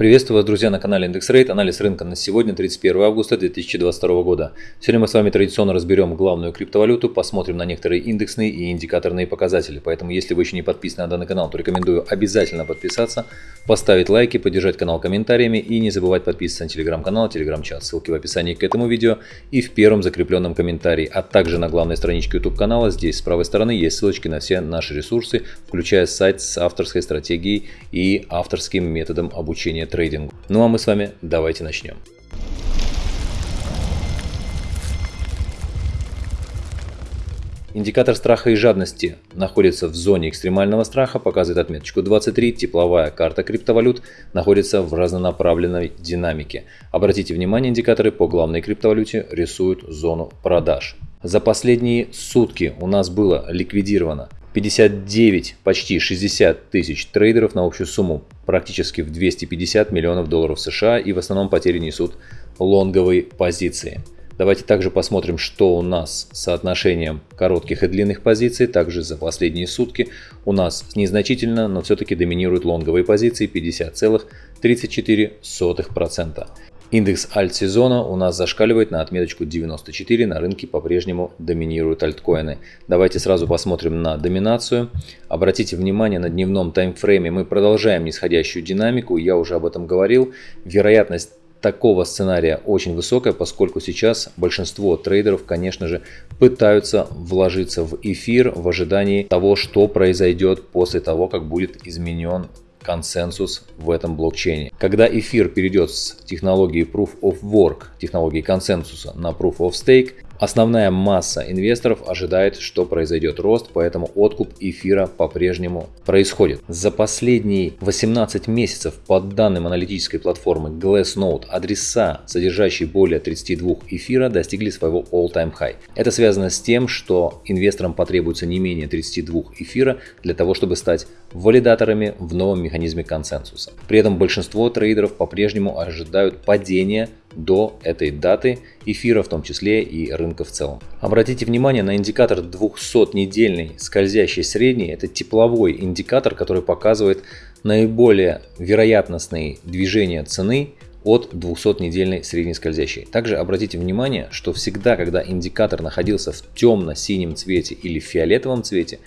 Приветствую вас, друзья, на канале IndexRate. Анализ рынка на сегодня, 31 августа 2022 года. Сегодня мы с вами традиционно разберем главную криптовалюту, посмотрим на некоторые индексные и индикаторные показатели. Поэтому, если вы еще не подписаны на данный канал, то рекомендую обязательно подписаться, поставить лайки, поддержать канал комментариями и не забывать подписываться на телеграм-канал, телеграм-чат. Ссылки в описании к этому видео и в первом закрепленном комментарии, а также на главной страничке YouTube канала. Здесь с правой стороны есть ссылочки на все наши ресурсы, включая сайт с авторской стратегией и авторским методом обучения трейдингу. Ну а мы с вами давайте начнем. Индикатор страха и жадности находится в зоне экстремального страха, показывает отметочку 23. Тепловая карта криптовалют находится в разнонаправленной динамике. Обратите внимание, индикаторы по главной криптовалюте рисуют зону продаж. За последние сутки у нас было ликвидировано 59, почти 60 тысяч трейдеров на общую сумму практически в 250 миллионов долларов США и в основном потери несут лонговые позиции. Давайте также посмотрим, что у нас с соотношением коротких и длинных позиций. Также за последние сутки у нас незначительно, но все-таки доминируют лонговые позиции 50,34%. Индекс альт-сезона у нас зашкаливает на отметочку 94, на рынке по-прежнему доминируют альткоины. Давайте сразу посмотрим на доминацию. Обратите внимание, на дневном таймфрейме мы продолжаем нисходящую динамику, я уже об этом говорил. Вероятность такого сценария очень высокая, поскольку сейчас большинство трейдеров, конечно же, пытаются вложиться в эфир в ожидании того, что произойдет после того, как будет изменен консенсус в этом блокчейне. Когда эфир перейдет с технологии Proof of Work, технологии консенсуса на Proof of Stake, Основная масса инвесторов ожидает, что произойдет рост, поэтому откуп эфира по-прежнему происходит. За последние 18 месяцев по данным аналитической платформы Glassnode адреса, содержащие более 32 эфира, достигли своего all-time high. Это связано с тем, что инвесторам потребуется не менее 32 эфира для того, чтобы стать валидаторами в новом механизме консенсуса. При этом большинство трейдеров по-прежнему ожидают падения до этой даты эфира в том числе и рынка в целом. Обратите внимание на индикатор 200-недельный скользящий средний. Это тепловой индикатор, который показывает наиболее вероятностные движения цены от 200-недельной средней скользящей. Также обратите внимание, что всегда, когда индикатор находился в темно-синем цвете или фиолетовом цвете,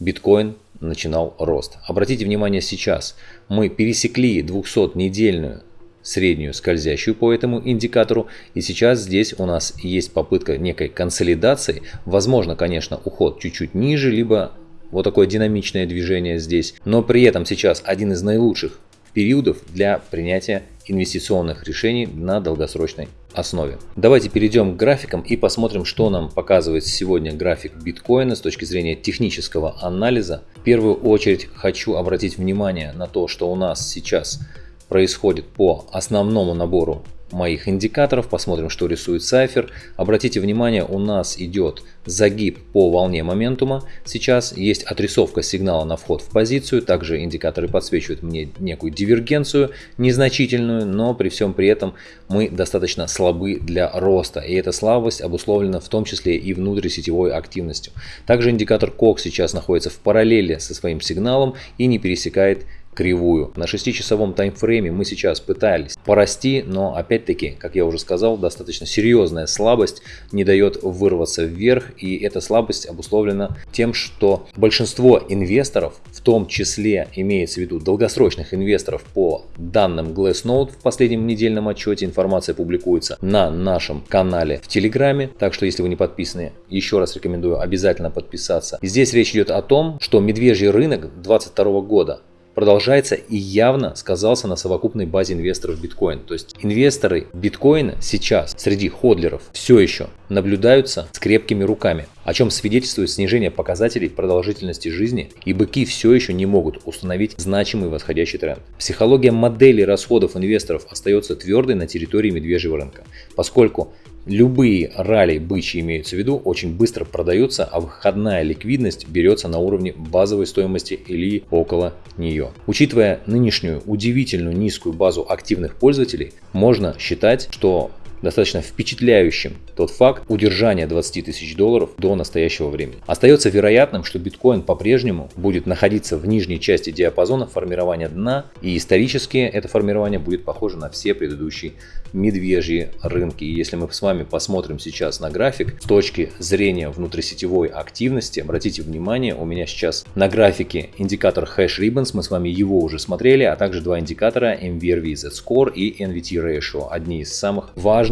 биткоин начинал рост. Обратите внимание сейчас, мы пересекли 200-недельную среднюю скользящую по этому индикатору. И сейчас здесь у нас есть попытка некой консолидации. Возможно, конечно, уход чуть-чуть ниже, либо вот такое динамичное движение здесь. Но при этом сейчас один из наилучших периодов для принятия инвестиционных решений на долгосрочной основе. Давайте перейдем к графикам и посмотрим, что нам показывает сегодня график биткоина с точки зрения технического анализа. В первую очередь хочу обратить внимание на то, что у нас сейчас происходит по основному набору моих индикаторов. Посмотрим, что рисует Cypher. Обратите внимание, у нас идет загиб по волне моментума. Сейчас есть отрисовка сигнала на вход в позицию. Также индикаторы подсвечивают мне некую дивергенцию, незначительную, но при всем при этом мы достаточно слабы для роста. И эта слабость обусловлена в том числе и внутрисетевой активностью. Также индикатор COX сейчас находится в параллели со своим сигналом и не пересекает кривую. На 6-часовом таймфрейме мы сейчас пытались порасти, но опять-таки, как я уже сказал, достаточно серьезная слабость не дает вырваться вверх. И эта слабость обусловлена тем, что большинство инвесторов, в том числе имеется в виду долгосрочных инвесторов по данным Glassnode в последнем недельном отчете, информация публикуется на нашем канале в Телеграме. Так что, если вы не подписаны, еще раз рекомендую обязательно подписаться. Здесь речь идет о том, что медвежий рынок 2022 года продолжается и явно сказался на совокупной базе инвесторов биткоин. То есть инвесторы биткоина сейчас среди ходлеров все еще наблюдаются с крепкими руками, о чем свидетельствует снижение показателей продолжительности жизни, и быки все еще не могут установить значимый восходящий тренд. Психология модели расходов инвесторов остается твердой на территории медвежьего рынка, поскольку Любые ралли бычьи имеются в виду, очень быстро продаются, а выходная ликвидность берется на уровне базовой стоимости или около нее. Учитывая нынешнюю удивительную низкую базу активных пользователей, можно считать, что достаточно впечатляющим тот факт удержания 20 тысяч долларов до настоящего времени. Остается вероятным, что биткоин по-прежнему будет находиться в нижней части диапазона формирования дна, и исторически это формирование будет похоже на все предыдущие медвежьи рынки. И если мы с вами посмотрим сейчас на график с точки зрения внутрисетевой активности, обратите внимание, у меня сейчас на графике индикатор Hash Ribbons, мы с вами его уже смотрели, а также два индикатора MVRV Z-Score и NVT Ratio, одни из самых важных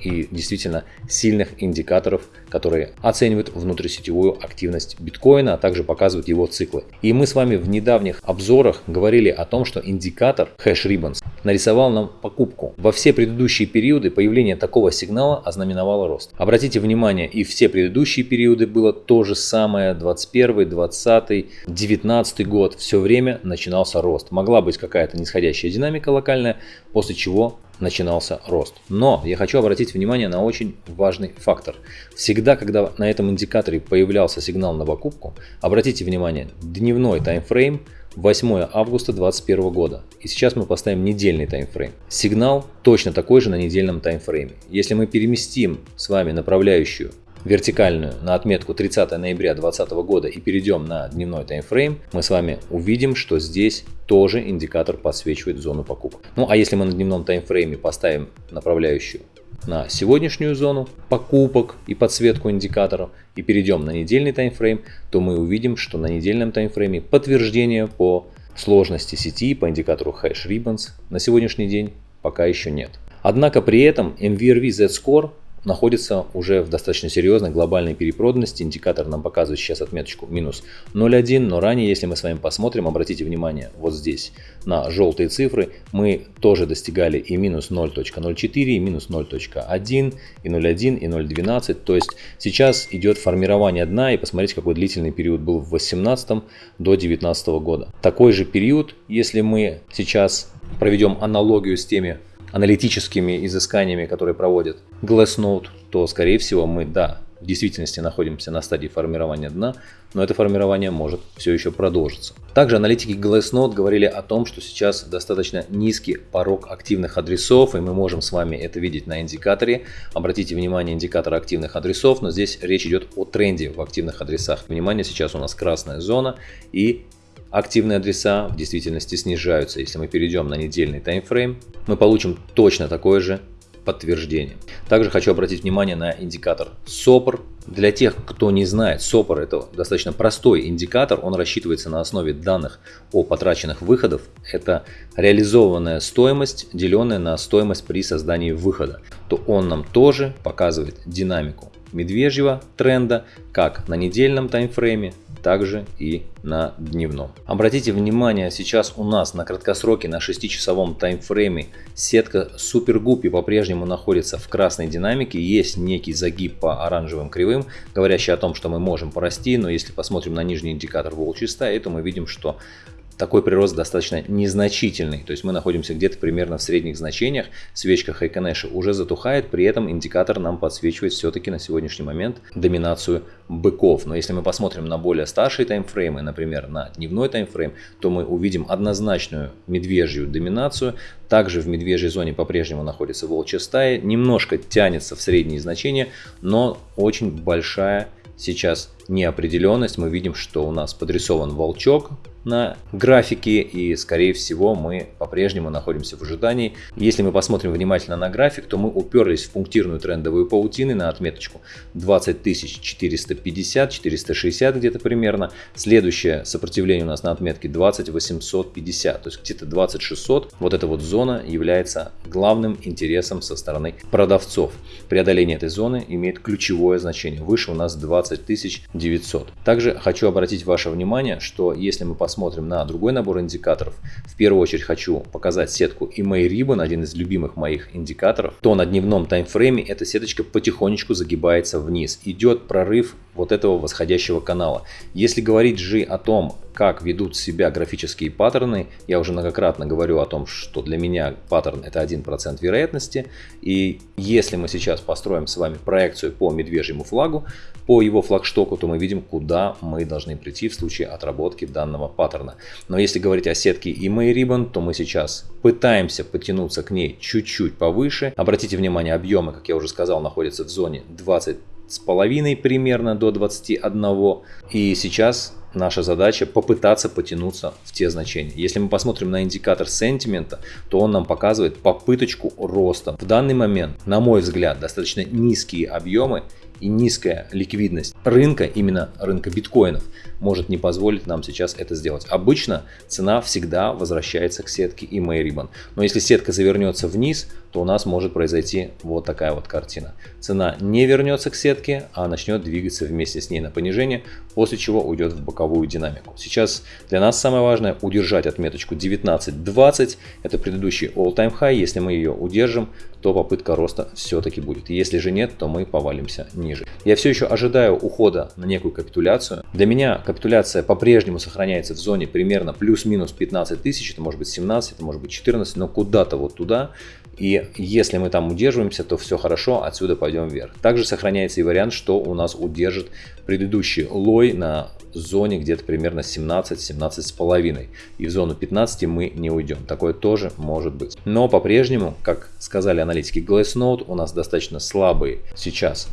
и действительно сильных индикаторов, которые оценивают внутрисетевую активность биткоина, а также показывают его циклы. И мы с вами в недавних обзорах говорили о том, что индикатор Hash Ribbons нарисовал нам покупку. Во все предыдущие периоды появление такого сигнала ознаменовало рост. Обратите внимание, и все предыдущие периоды было то же самое, 21, 20, 19 год, все время начинался рост. Могла быть какая-то нисходящая динамика локальная, после чего начинался рост. Но я хочу обратить внимание на очень важный фактор. Всегда, когда на этом индикаторе появлялся сигнал на покупку, обратите внимание, дневной таймфрейм 8 августа 2021 года. И сейчас мы поставим недельный таймфрейм. Сигнал точно такой же на недельном таймфрейме. Если мы переместим с вами направляющую вертикальную на отметку 30 ноября 2020 года и перейдем на дневной таймфрейм, мы с вами увидим, что здесь тоже индикатор подсвечивает зону покупок. Ну а если мы на дневном таймфрейме поставим направляющую на сегодняшнюю зону покупок и подсветку индикаторов и перейдем на недельный таймфрейм, то мы увидим, что на недельном таймфрейме подтверждение по сложности сети по индикатору Hash Ribbons на сегодняшний день пока еще нет. Однако при этом MVRV Z-Score находится уже в достаточно серьезной глобальной перепроданности. Индикатор нам показывает сейчас отметочку минус 0,1, но ранее, если мы с вами посмотрим, обратите внимание вот здесь на желтые цифры, мы тоже достигали и минус 0.04, и минус 0.1, и 0.1, и 0.12. То есть сейчас идет формирование дна, и посмотрите, какой длительный период был в 18 до 2019 года. Такой же период, если мы сейчас проведем аналогию с теми аналитическими изысканиями, которые проводит Glassnode, то, скорее всего, мы, да, в действительности находимся на стадии формирования дна, но это формирование может все еще продолжиться. Также аналитики Glassnode говорили о том, что сейчас достаточно низкий порог активных адресов, и мы можем с вами это видеть на индикаторе. Обратите внимание, индикатор активных адресов, но здесь речь идет о тренде в активных адресах. Внимание, сейчас у нас красная зона, и активные адреса в действительности снижаются. Если мы перейдем на недельный таймфрейм, мы получим точно такое же подтверждение. Также хочу обратить внимание на индикатор SOPR. Для тех, кто не знает, SOPR это достаточно простой индикатор, он рассчитывается на основе данных о потраченных выходов. Это реализованная стоимость, деленная на стоимость при создании выхода. То он нам тоже показывает динамику медвежьего тренда как на недельном таймфрейме, также и на дневном. Обратите внимание, сейчас у нас на краткосроке, на 6-часовом таймфрейме сетка Guppy по-прежнему находится в красной динамике. Есть некий загиб по оранжевым кривым, говорящий о том, что мы можем порасти, но если посмотрим на нижний индикатор волчьей то мы видим, что такой прирост достаточно незначительный. То есть мы находимся где-то примерно в средних значениях. Свечка Хайконеша уже затухает, при этом индикатор нам подсвечивает все-таки на сегодняшний момент доминацию быков. Но если мы посмотрим на более старшие таймфреймы, например, на дневной таймфрейм, то мы увидим однозначную медвежью доминацию. Также в медвежьей зоне по-прежнему находится волчья стая, немножко тянется в средние значения, но очень большая сейчас неопределенность. Мы видим, что у нас подрисован волчок на графике и скорее всего мы по-прежнему находимся в ожидании. Если мы посмотрим внимательно на график, то мы уперлись в пунктирную трендовую паутину на отметочку 20 450, 460 где-то примерно. Следующее сопротивление у нас на отметке 20 850, то есть где-то 20 600. Вот эта вот зона является главным интересом со стороны продавцов. Преодоление этой зоны имеет ключевое значение. Выше у нас 20 900. Также хочу обратить ваше внимание, что если мы посмотрим на другой набор индикаторов, в первую очередь хочу показать сетку EMA Ribbon, один из любимых моих индикаторов, то на дневном таймфрейме эта сеточка потихонечку загибается вниз. Идет прорыв вот этого восходящего канала. Если говорить же о том, как ведут себя графические паттерны, я уже многократно говорю о том, что для меня паттерн это 1% вероятности. И если мы сейчас построим с вами проекцию по медвежьему флагу, по его флагштоку, то мы видим, куда мы должны прийти в случае отработки данного паттерна. Но если говорить о сетке и Ribbon, то мы сейчас пытаемся потянуться к ней чуть-чуть повыше. Обратите внимание, объемы, как я уже сказал, находятся в зоне 20 с половиной примерно до 21. И сейчас наша задача попытаться потянуться в те значения. Если мы посмотрим на индикатор сентимента, то он нам показывает попыточку роста. В данный момент, на мой взгляд, достаточно низкие объемы и низкая ликвидность рынка, именно рынка биткоинов, может не позволить нам сейчас это сделать. Обычно цена всегда возвращается к сетке и Ribbon. Но если сетка завернется вниз, то у нас может произойти вот такая вот картина. Цена не вернется к сетке, а начнет двигаться вместе с ней на понижение, после чего уйдет в боковую динамику. Сейчас для нас самое важное удержать отметочку 19.20. Это предыдущий all-time high. Если мы ее удержим, то попытка роста все-таки будет. Если же нет, то мы повалимся ниже. Я все еще ожидаю ухода на некую капитуляцию. Для меня капитуляция по-прежнему сохраняется в зоне примерно плюс-минус 15 тысяч, это может быть 17, это может быть 14, но куда-то вот туда. И если мы там удерживаемся, то все хорошо, отсюда пойдем вверх. Также сохраняется и вариант, что у нас удержит предыдущий лой на зоне где-то примерно 17-17 с половиной. И в зону 15 мы не уйдем. Такое тоже может быть. Но по-прежнему, как сказали аналитики Glassnode, у нас достаточно слабый сейчас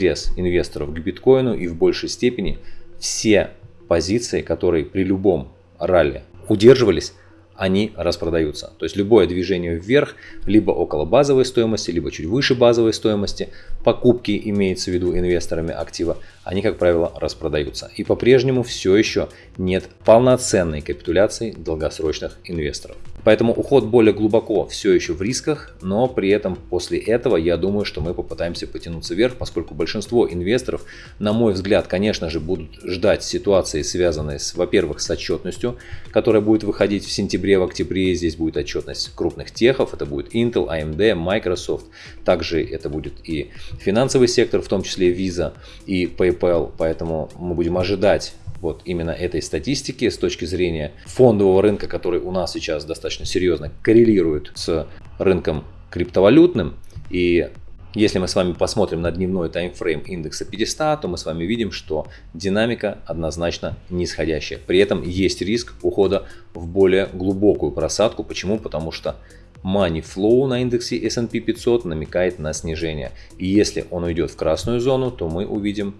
интерес инвесторов к биткоину и в большей степени все позиции, которые при любом ралли удерживались, они распродаются. То есть любое движение вверх, либо около базовой стоимости, либо чуть выше базовой стоимости, покупки имеется в виду инвесторами актива, они, как правило, распродаются. И по-прежнему все еще нет полноценной капитуляции долгосрочных инвесторов. Поэтому уход более глубоко все еще в рисках, но при этом после этого я думаю, что мы попытаемся потянуться вверх, поскольку большинство инвесторов, на мой взгляд, конечно же, будут ждать ситуации, связанные с, во-первых, с отчетностью, которая будет выходить в сентябре, в октябре. Здесь будет отчетность крупных техов, это будет Intel, AMD, Microsoft. Также это будет и финансовый сектор, в том числе Visa и PayPal. Поэтому мы будем ожидать вот именно этой статистики с точки зрения фондового рынка, который у нас сейчас достаточно серьезно коррелирует с рынком криптовалютным. И если мы с вами посмотрим на дневной таймфрейм индекса 500, то мы с вами видим, что динамика однозначно нисходящая. При этом есть риск ухода в более глубокую просадку. Почему? Потому что money flow на индексе S&P 500 намекает на снижение. И если он уйдет в красную зону, то мы увидим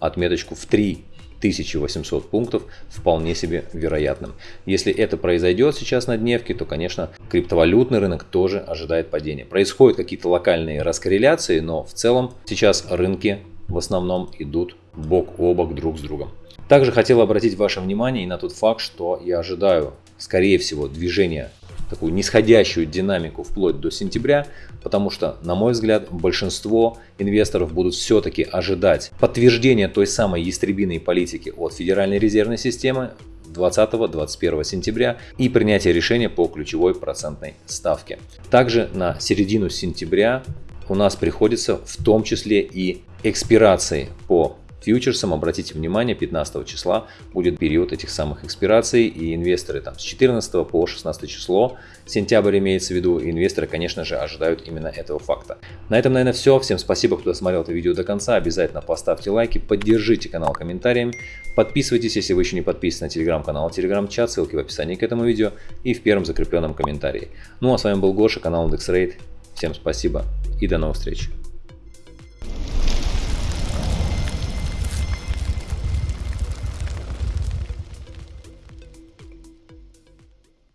отметочку в 3 1800 пунктов вполне себе вероятным. Если это произойдет сейчас на дневке, то, конечно, криптовалютный рынок тоже ожидает падения. Происходят какие-то локальные раскорреляции, но в целом сейчас рынки в основном идут бок о бок друг с другом. Также хотел обратить ваше внимание и на тот факт, что я ожидаю, скорее всего, движения такую нисходящую динамику вплоть до сентября, потому что, на мой взгляд, большинство инвесторов будут все-таки ожидать подтверждения той самой ястребиной политики от Федеральной резервной системы 20-21 сентября и принятие решения по ключевой процентной ставке. Также на середину сентября у нас приходится в том числе и экспирации по фьючерсом. Обратите внимание, 15 числа будет период этих самых экспираций, и инвесторы там с 14 по 16 число, сентябрь имеется в виду, инвесторы, конечно же, ожидают именно этого факта. На этом, наверное, все. Всем спасибо, кто досмотрел это видео до конца. Обязательно поставьте лайки, поддержите канал комментариями, подписывайтесь, если вы еще не подписаны на телеграм-канал, телеграм-чат, ссылки в описании к этому видео и в первом закрепленном комментарии. Ну а с вами был Гоша, канал IndexRate. Всем спасибо и до новых встреч.